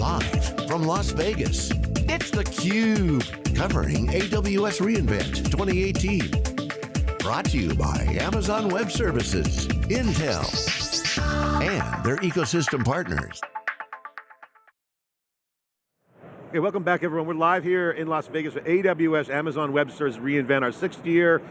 Live from Las Vegas, it's theCUBE, covering AWS reInvent 2018. Brought to you by Amazon Web Services, Intel, and their ecosystem partners. Okay, welcome back everyone. We're live here in Las Vegas with AWS Amazon Web Services reInvent, our sixth year.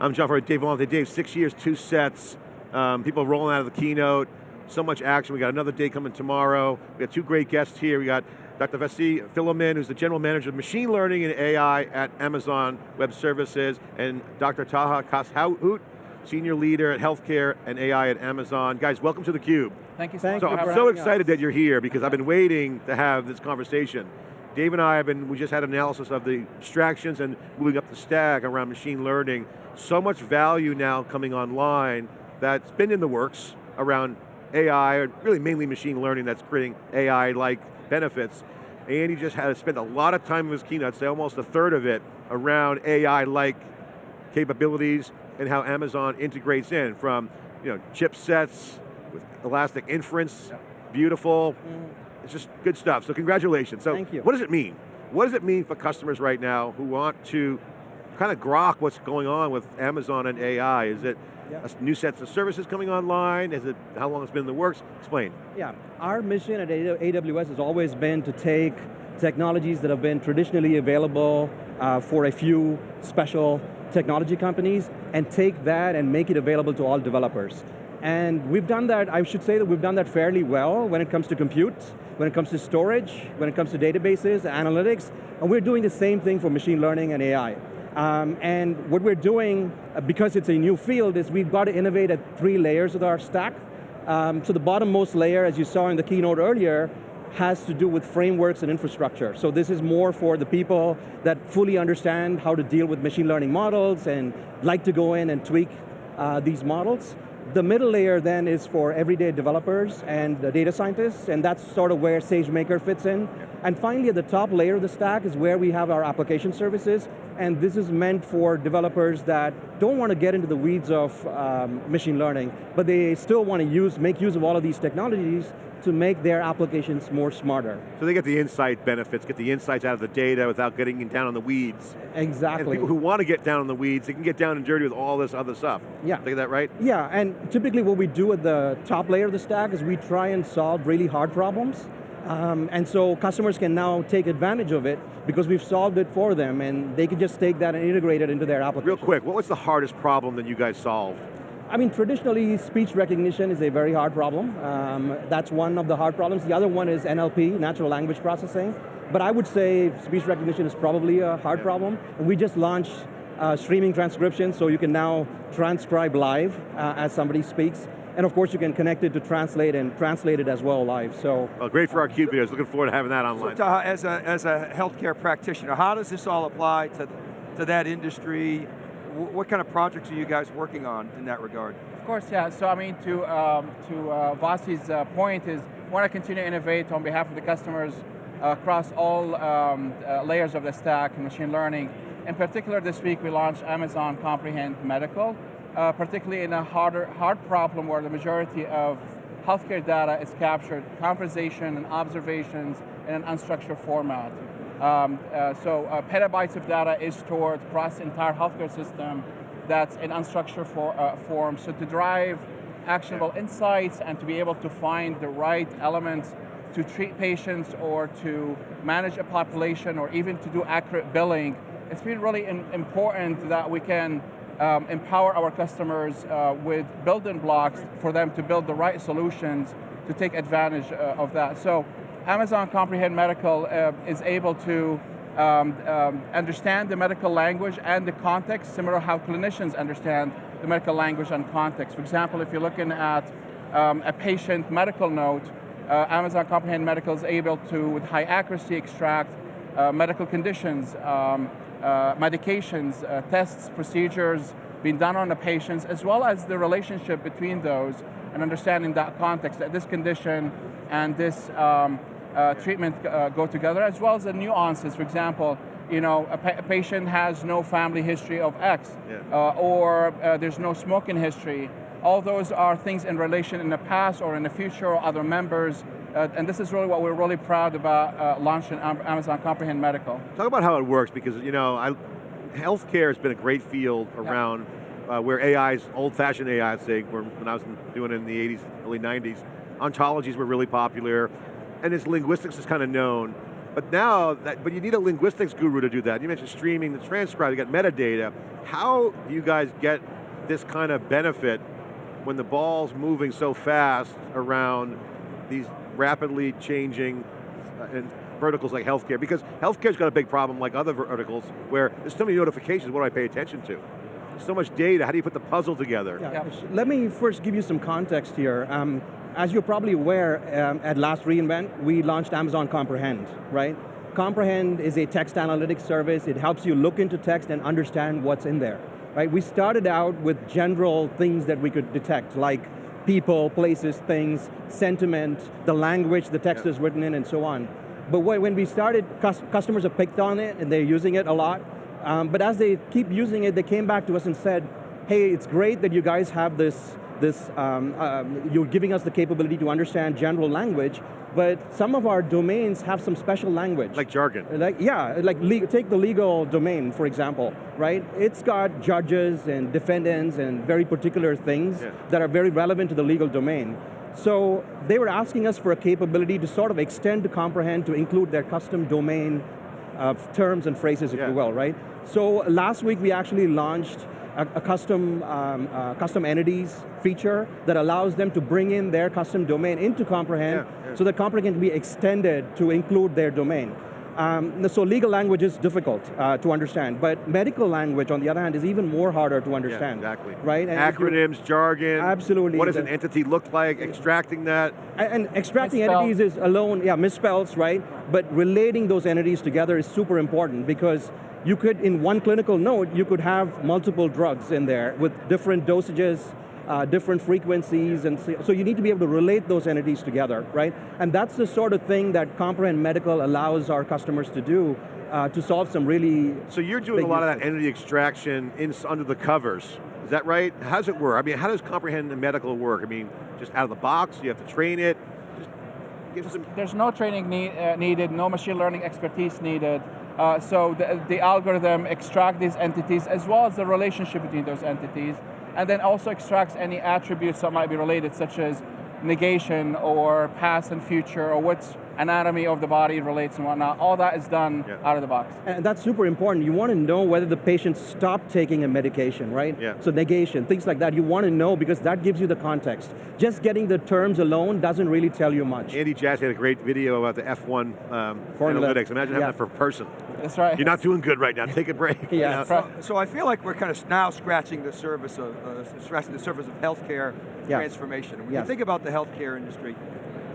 I'm John Furrier, Dave Vellante. Dave, six years, two sets. Um, people rolling out of the keynote. So much action. We got another day coming tomorrow. We got two great guests here. We got Dr. Vasi Philomin, who's the General Manager of Machine Learning and AI at Amazon Web Services, and Dr. Taha Kass-Hout, Senior Leader at Healthcare and AI at Amazon. Guys, welcome to theCUBE. Thank you so so much I'm so excited us. that you're here because I've been waiting to have this conversation. Dave and I have been, we just had an analysis of the abstractions and moving up the stack around machine learning. So much value now coming online that's been in the works around AI, or really mainly machine learning that's creating AI-like benefits. And he just had to spend a lot of time in his keynote, say almost a third of it, around AI-like capabilities and how Amazon integrates in from you know, chipsets with elastic inference, beautiful, mm. It's just good stuff, so congratulations. So Thank you. what does it mean? What does it mean for customers right now who want to kind of grok what's going on with Amazon and AI? Is it yeah. new sets of services coming online? Is it, how long it's been in the works? Explain. Yeah, our mission at AWS has always been to take technologies that have been traditionally available uh, for a few special technology companies and take that and make it available to all developers. And we've done that, I should say that we've done that fairly well when it comes to compute, when it comes to storage, when it comes to databases, analytics, and we're doing the same thing for machine learning and AI. Um, and what we're doing, uh, because it's a new field, is we've got to innovate at three layers of our stack. Um, so the bottommost layer, as you saw in the keynote earlier, has to do with frameworks and infrastructure. So this is more for the people that fully understand how to deal with machine learning models and like to go in and tweak uh, these models. The middle layer then is for everyday developers and data scientists, and that's sort of where SageMaker fits in. And finally, at the top layer of the stack is where we have our application services, and this is meant for developers that don't want to get into the weeds of um, machine learning, but they still want to use, make use of all of these technologies to make their applications more smarter. So they get the insight benefits, get the insights out of the data without getting down on the weeds. Exactly. And people who want to get down on the weeds, they can get down and dirty with all this other stuff. Yeah. I get that right? Yeah, and typically what we do at the top layer of the stack is we try and solve really hard problems. Um, and so customers can now take advantage of it because we've solved it for them and they can just take that and integrate it into their application. Real quick, what was the hardest problem that you guys solved? I mean, traditionally, speech recognition is a very hard problem. Um, that's one of the hard problems. The other one is NLP, natural language processing. But I would say speech recognition is probably a hard yeah. problem. And we just launched uh, streaming transcription, so you can now transcribe live uh, as somebody speaks. And of course you can connect it to translate and translate it as well live, so. Well, great for our CUBE videos, looking forward to having that online. So Taha, as a, as a healthcare practitioner, how does this all apply to, to that industry? What kind of projects are you guys working on in that regard? Of course, yeah. So I mean, to um, to uh, Vasi's uh, point is, we want to continue to innovate on behalf of the customers uh, across all um, uh, layers of the stack, machine learning. In particular, this week we launched Amazon Comprehend Medical, uh, particularly in a harder hard problem where the majority of healthcare data is captured, conversation and observations in an unstructured format. Um, uh, so uh, petabytes of data is stored across the entire healthcare system that's in unstructured for, uh, form. So to drive actionable insights and to be able to find the right elements to treat patients or to manage a population or even to do accurate billing, it's been really important that we can um, empower our customers uh, with building blocks for them to build the right solutions to take advantage uh, of that. So Amazon Comprehend Medical uh, is able to um, um, understand the medical language and the context, similar to how clinicians understand the medical language and context. For example, if you're looking at um, a patient medical note, uh, Amazon Comprehend Medical is able to, with high accuracy, extract uh, medical conditions, um, uh, medications, uh, tests, procedures being done on the patients, as well as the relationship between those and understanding that context, that this condition and this um, uh, treatment uh, go together, as well as the nuances. For example, you know, a, pa patient has no family history of X, yeah. uh, or uh, there's no smoking history. All those are things in relation in the past or in the future or other members. Uh, and this is really what we're really proud about uh, launching Amazon Comprehend Medical. Talk about how it works because you know, I, healthcare has been a great field around uh, where AI's, old-fashioned AI, say, when I was doing it in the 80s, early 90s, ontologies were really popular, and its linguistics is kind of known. But now, that, but you need a linguistics guru to do that. You mentioned streaming, the transcribe, you got metadata. How do you guys get this kind of benefit when the ball's moving so fast around these rapidly changing uh, and verticals like healthcare? Because healthcare's got a big problem like other verticals where there's so many notifications, what do I pay attention to? So much data, how do you put the puzzle together? Yeah. yeah. Let me first give you some context here. Um, as you're probably aware, um, at last reInvent, we launched Amazon Comprehend, right? Comprehend is a text analytics service. It helps you look into text and understand what's in there, right? We started out with general things that we could detect, like people, places, things, sentiment, the language the text yeah. is written in, and so on. But when we started, customers have picked on it, and they're using it a lot. Um, but as they keep using it, they came back to us and said, hey, it's great that you guys have this this, um, um, you're giving us the capability to understand general language, but some of our domains have some special language. Like jargon. Like, yeah, like take the legal domain, for example, right? It's got judges and defendants and very particular things yeah. that are very relevant to the legal domain. So they were asking us for a capability to sort of extend to comprehend to include their custom domain uh, terms and phrases, if yeah. you will, right? So last week we actually launched a, a custom, um, uh, custom entities feature that allows them to bring in their custom domain into Comprehend yeah, yeah. so that Comprehend can be extended to include their domain. Um, so legal language is difficult uh, to understand, but medical language, on the other hand, is even more harder to understand. Yeah, exactly. Right? And Acronyms, jargon. Absolutely. What does an entity look like? Extracting that. And, and extracting entities is alone, yeah, misspells, right? But relating those entities together is super important because you could, in one clinical note, you could have multiple drugs in there with different dosages, uh, different frequencies, and so, so, you need to be able to relate those entities together, right? And that's the sort of thing that Comprehend Medical allows our customers to do uh, to solve some really So you're doing a lot of that entity extraction in, under the covers, is that right? How does it work? I mean, how does Comprehend Medical work? I mean, just out of the box, you have to train it? There's no training need, uh, needed, no machine learning expertise needed. Uh, so the, the algorithm extract these entities as well as the relationship between those entities, and then also extracts any attributes that might be related, such as negation or past and future or what's anatomy of the body relates and whatnot. All that is done yeah. out of the box. And that's super important. You want to know whether the patient stopped taking a medication, right? Yeah. So negation, things like that, you want to know because that gives you the context. Just getting the terms alone doesn't really tell you much. Andy Jassy had a great video about the F1 um, analytics. Imagine having that for a person. That's right. You're not doing good right now, take a break. yeah. You know? so, so, I feel like we're kind of now scratching the surface of, uh, scratching the surface of healthcare yes. transformation. When yes. you think about the healthcare industry,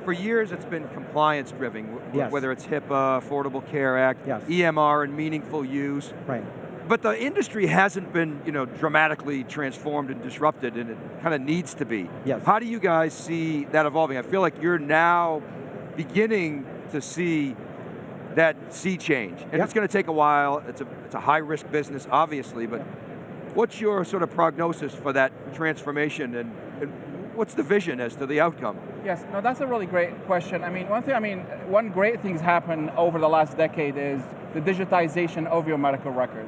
for years it's been compliance driven, yes. whether it's HIPAA, Affordable Care Act, yes. EMR and meaningful use. Right. But the industry hasn't been you know, dramatically transformed and disrupted and it kind of needs to be. Yes. How do you guys see that evolving? I feel like you're now beginning to see that sea change. And yep. it's going to take a while, it's a, it's a high risk business obviously, but what's your sort of prognosis for that transformation and, and what's the vision as to the outcome? Yes, no, that's a really great question. I mean, one thing, I mean, one great thing's happened over the last decade is the digitization of your medical record.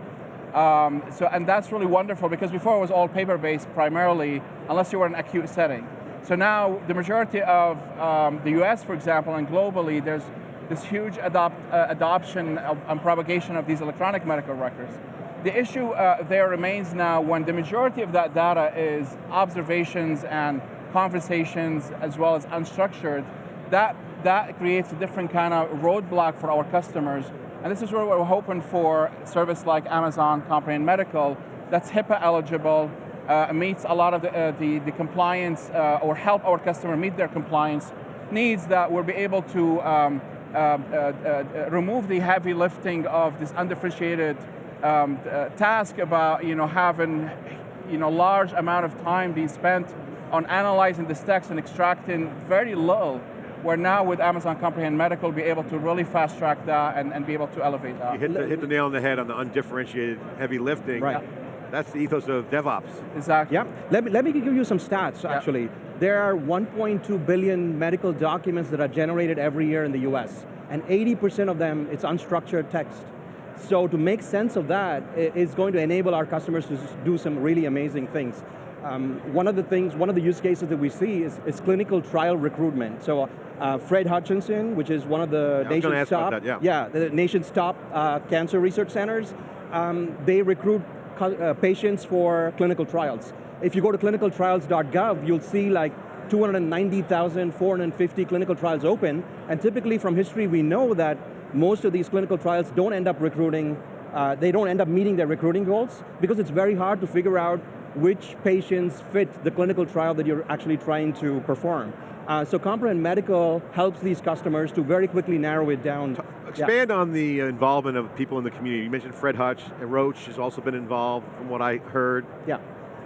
Um, so, and that's really wonderful because before it was all paper-based primarily, unless you were in an acute setting. So now, the majority of um, the US, for example, and globally, there's this huge adopt, uh, adoption of, and propagation of these electronic medical records. The issue uh, there remains now when the majority of that data is observations and conversations as well as unstructured, that, that creates a different kind of roadblock for our customers. And this is where we're hoping for service like Amazon Comprehend Medical that's HIPAA eligible, uh, meets a lot of the, uh, the, the, compliance uh, or help our customer meet their compliance needs that we'll be able to um, uh, uh, uh, remove the heavy lifting of this undifferentiated um, task about you know, having you know, large amount of time being spent on analyzing this text and extracting very little, where now with Amazon Comprehend Medical, be able to really fast track that and, and be able to elevate that. You hit the, hit the nail on the head on the undifferentiated heavy lifting. Right. That's the ethos of DevOps. Exactly. Yeah, let me, let me give you some stats, Yeah. actually. There are 1.2 billion medical documents that are generated every year in the US, and 80% of them, it's unstructured text. So to make sense of that, i- is going to enable our customers to do some really amazing things. Um, one of the things, one of the use cases that we see is, is clinical trial recruitment. So uh, Fred Hutchinson, which is one of the Yeah, I was gonna nation's top, that, yeah. the nation's top uh, cancer research centers, um, they recruit uh, patients for clinical trials. If you go to clinicaltrials.gov, you'll see like 290,450 clinical trials open, and typically from history we know that most of these clinical trials don't end up recruiting, uh, they don't end up meeting their recruiting goals because it's very hard to figure out which patients fit the clinical trial that you're actually trying to perform. Uh, so Comprehend Medical helps these customers to very quickly narrow it down. Yeah. Expand on the involvement of people in the community. You mentioned Fred Hutch, and Roche has also been involved from what I heard. Yeah.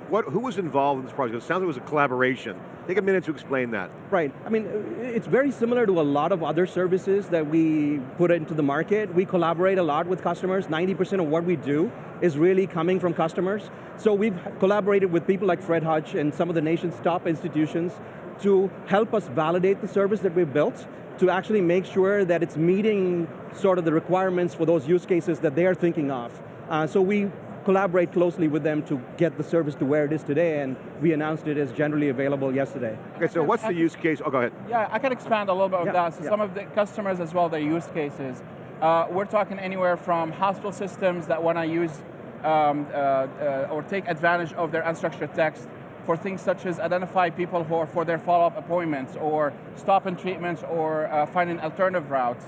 What, who was involved in this project? It sounds like it was a collaboration. Take a minute to explain that. Right, I mean, it's very similar to a lot of other services that we put into the market. We collaborate a lot with customers. 90% of what we do is really coming from customers. So we've collaborated with people like Fred Hutch and some of the nation's top institutions to help us validate the service that we've built, to actually make sure that it's meeting sort of the requirements for those use cases that they're thinking of. Uh, so we collaborate closely with them to get the service to where it is today, and we announced it as generally available yesterday. Okay, so what's the use case? Oh, go ahead. Yeah, I can expand a little bit on Yeah, that. So yeah. some of the customers as well, their use cases. Uh, we're talking anywhere from hospital systems that want to use um, uh, uh, or take advantage of their unstructured text for things such as identify people who are for their follow-up appointments or stop in treatments or uh, finding alternative routes.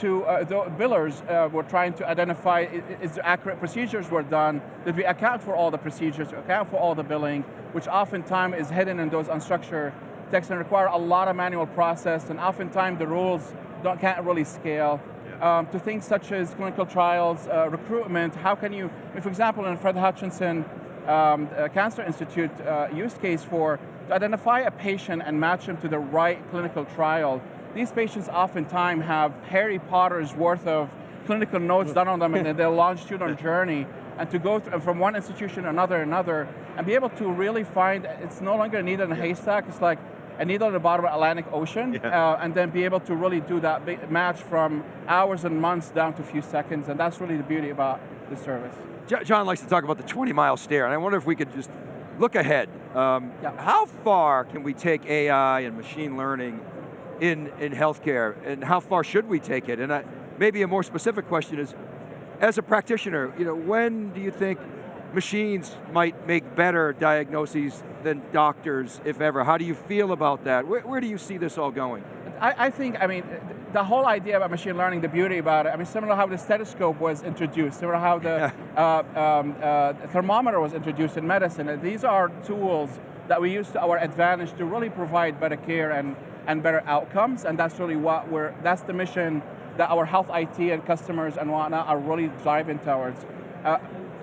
To uh, the billers, uh, we're trying to identify is the accurate procedures were done, did we account for all the procedures, account for all the billing, which oftentimes is hidden in those unstructured text and require a lot of manual process, and oftentimes the rules don't, can't really scale. Um, to things such as clinical trials, uh, recruitment, how can you, for example, in Fred Hutchinson um, uh, Cancer Institute uh, use case for, to identify a patient and match him to the right clinical trial, these patients oftentimes have Harry Potter's worth of clinical notes done on them in their longitudinal journey, and to go through, from one institution to another, another, and be able to really find, it's no longer a needle in a haystack, it's like a needle in the bottom of the Atlantic Ocean, Yeah. uh, and then be able to really do that match from hours and months down to a few seconds, and that's really the beauty about the service. John likes to talk about the 20 mile stare, and I wonder if we could just look ahead. Um, Yeah. How far can we take AI and machine learning in, in healthcare, and how far should we take it? And I, maybe a more specific question is, as a practitioner, you know, when do you think machines might make better diagnoses than doctors, if ever? How do you feel about that? Where, where do you see this all going? I, I think, I mean, the whole idea about machine learning, the beauty about it, I mean, similar to how the stethoscope was introduced, similar to how the uh, um, uh, thermometer was introduced in medicine. These are tools that we use to our advantage to really provide better care and, and better outcomes, and that's really what we're, that's the mission that our health IT and customers and whatnot are really driving towards. Uh,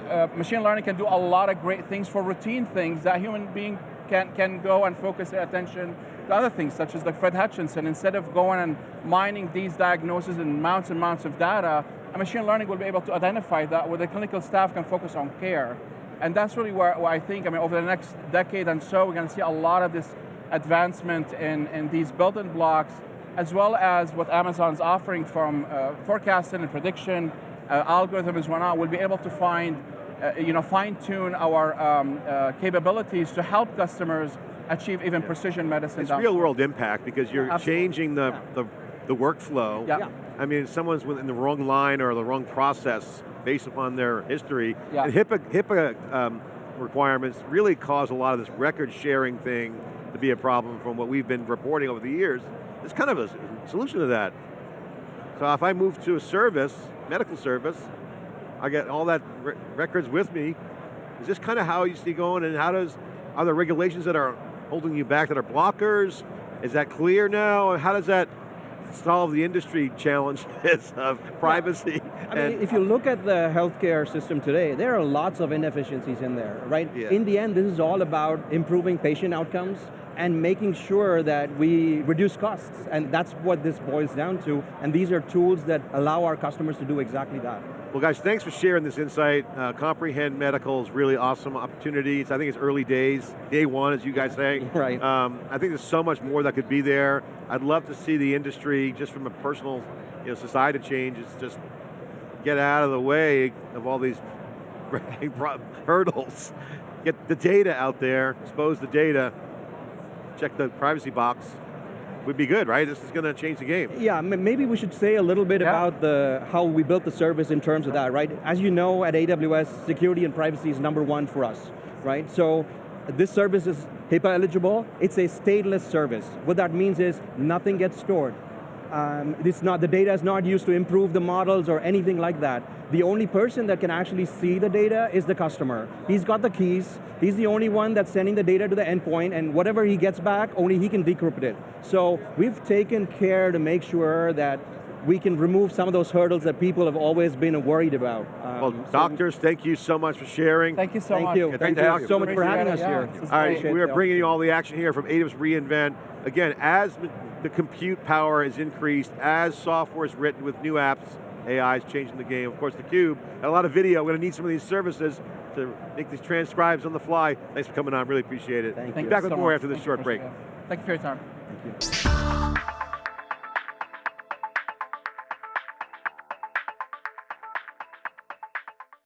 uh, machine learning can do a lot of great things for routine things that human being can, can go and focus their attention to other things, such as like Fred Hutchinson. Instead of going and mining these diagnoses and mounts and mounts of data, a machine learning will be able to identify that where the clinical staff can focus on care. And that's really where, where I think, I mean, over the next decade and so, we're going to see a lot of this advancement in, in these building blocks, as well as what Amazon's offering from uh, forecasting and prediction, uh, algorithms, whatnot, we'll be able to find, uh, you know, fine tune our um, uh, capabilities to help customers achieve even precision medicine. It's real world impact because you're Absolutely. changing the, Yeah. the, the workflow. Yeah. Yeah. I mean, if someone's in the wrong line or the wrong process based upon their history, Yeah. and HIPAA, HIPAA um, requirements really cause a lot of this record sharing thing to be a problem from what we've been reporting over the years. It's kind of a solution to that. So if I move to a service, medical service, I get all that re- records with me. Is this kind of how you see going and how does, are there regulations that are holding you back that are blockers? Is that clear now? How does that solve the industry challenges of privacy? I mean, if you look at the healthcare system today, there are lots of inefficiencies in there, right? Yeah. In the end, this is all about improving patient outcomes and making sure that we reduce costs, and that's what this boils down to, and these are tools that allow our customers to do exactly that. Well guys, thanks for sharing this insight. Uh, Comprehend Medical is really awesome opportunities. I think it's early days, day one as you guys say. Right. Um, I think there's so much more that could be there. I'd love to see the industry, just from a personal you know, society change, is just get out of the way of all these hurdles. Get the data out there, expose the data, check the privacy box. Would be good, right? This is going to change the game. Yeah, maybe we should say a little bit Yeah. about the how we built the service in terms of that, right? As you know, at AWS, security and privacy is number one for us, right? So this service is HIPAA eligible. It's a stateless service. What that means is nothing gets stored. Um, not, the data is not used to improve the models or anything like that. The only person that can actually see the data is the customer. He's got the keys, he's the only one that's sending the data to the endpoint, and whatever he gets back, only he can decrypt it. So we've taken care to make sure that we can remove some of those hurdles that people have always been worried about. Um, Well, so- doctors, thank you so much for sharing. Thank you so Thank much. you. Yeah, Thank great you you. so much for having us it, yeah. here. All right, we are bringing you all the action here from AWS reInvent. Again, as the compute power is increased, as software is written with new apps, AI is changing the game. Of course, theCUBE, had a lot of video. We're going to need some of these services to make these transcribes on the fly. Thanks for coming on, really appreciate it. Thank Be you. back with so more much. after this Thank short break. Thank you for your time. Thank you.